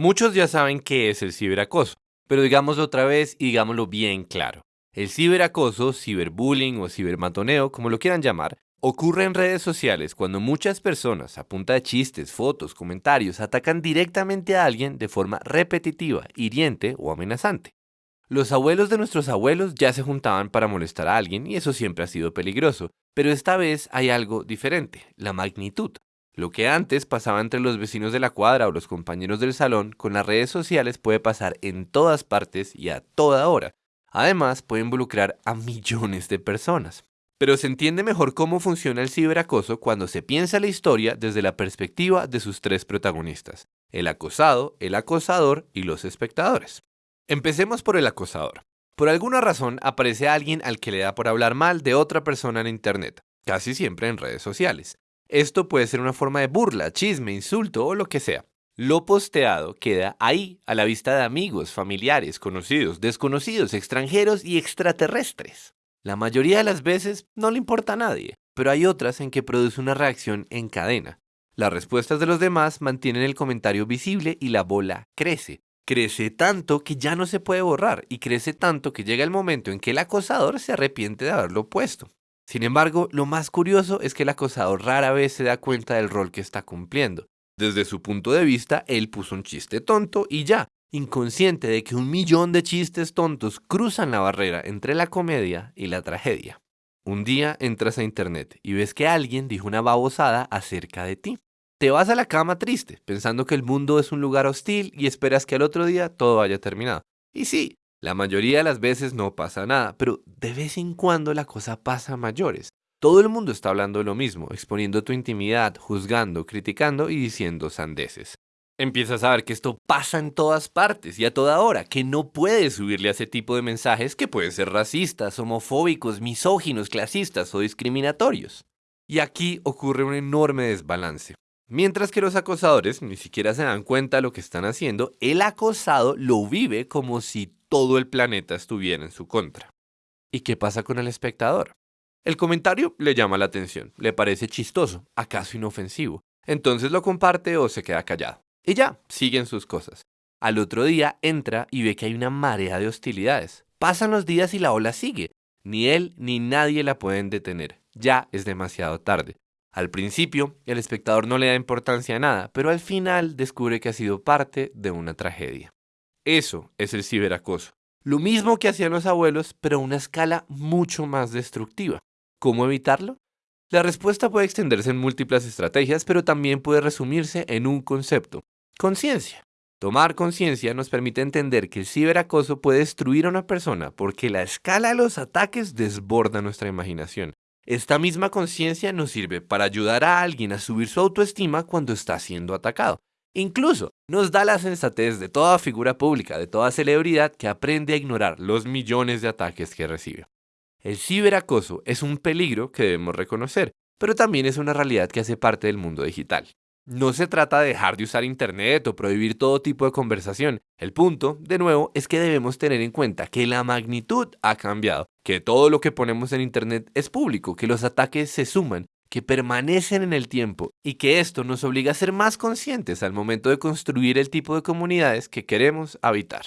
Muchos ya saben qué es el ciberacoso, pero digámoslo otra vez y digámoslo bien claro. El ciberacoso, ciberbullying o cibermatoneo, como lo quieran llamar, ocurre en redes sociales cuando muchas personas, a punta de chistes, fotos, comentarios, atacan directamente a alguien de forma repetitiva, hiriente o amenazante. Los abuelos de nuestros abuelos ya se juntaban para molestar a alguien y eso siempre ha sido peligroso, pero esta vez hay algo diferente, la magnitud. Lo que antes pasaba entre los vecinos de la cuadra o los compañeros del salón, con las redes sociales puede pasar en todas partes y a toda hora. Además, puede involucrar a millones de personas. Pero se entiende mejor cómo funciona el ciberacoso cuando se piensa la historia desde la perspectiva de sus tres protagonistas, el acosado, el acosador y los espectadores. Empecemos por el acosador. Por alguna razón aparece alguien al que le da por hablar mal de otra persona en Internet, casi siempre en redes sociales. Esto puede ser una forma de burla, chisme, insulto o lo que sea. Lo posteado queda ahí, a la vista de amigos, familiares, conocidos, desconocidos, extranjeros y extraterrestres. La mayoría de las veces no le importa a nadie, pero hay otras en que produce una reacción en cadena. Las respuestas de los demás mantienen el comentario visible y la bola crece. Crece tanto que ya no se puede borrar y crece tanto que llega el momento en que el acosador se arrepiente de haberlo puesto. Sin embargo, lo más curioso es que el acosador rara vez se da cuenta del rol que está cumpliendo. Desde su punto de vista, él puso un chiste tonto y ya, inconsciente de que un millón de chistes tontos cruzan la barrera entre la comedia y la tragedia. Un día entras a internet y ves que alguien dijo una babosada acerca de ti. Te vas a la cama triste, pensando que el mundo es un lugar hostil y esperas que al otro día todo haya terminado. Y sí, la mayoría de las veces no pasa nada, pero de vez en cuando la cosa pasa a mayores. Todo el mundo está hablando de lo mismo, exponiendo tu intimidad, juzgando, criticando y diciendo sandeces. Empiezas a ver que esto pasa en todas partes y a toda hora, que no puedes subirle a ese tipo de mensajes que pueden ser racistas, homofóbicos, misóginos, clasistas o discriminatorios. Y aquí ocurre un enorme desbalance. Mientras que los acosadores ni siquiera se dan cuenta de lo que están haciendo, el acosado lo vive como si todo el planeta estuviera en su contra. ¿Y qué pasa con el espectador? El comentario le llama la atención, le parece chistoso, acaso inofensivo, entonces lo comparte o se queda callado. Y ya, siguen sus cosas. Al otro día entra y ve que hay una marea de hostilidades. Pasan los días y la ola sigue. Ni él ni nadie la pueden detener. Ya es demasiado tarde. Al principio, el espectador no le da importancia a nada, pero al final descubre que ha sido parte de una tragedia. Eso es el ciberacoso. Lo mismo que hacían los abuelos, pero a una escala mucho más destructiva. ¿Cómo evitarlo? La respuesta puede extenderse en múltiples estrategias, pero también puede resumirse en un concepto, conciencia. Tomar conciencia nos permite entender que el ciberacoso puede destruir a una persona porque la escala de los ataques desborda nuestra imaginación. Esta misma conciencia nos sirve para ayudar a alguien a subir su autoestima cuando está siendo atacado. Incluso nos da la sensatez de toda figura pública, de toda celebridad que aprende a ignorar los millones de ataques que recibe. El ciberacoso es un peligro que debemos reconocer, pero también es una realidad que hace parte del mundo digital. No se trata de dejar de usar Internet o prohibir todo tipo de conversación. El punto, de nuevo, es que debemos tener en cuenta que la magnitud ha cambiado, que todo lo que ponemos en Internet es público, que los ataques se suman que permanecen en el tiempo y que esto nos obliga a ser más conscientes al momento de construir el tipo de comunidades que queremos habitar.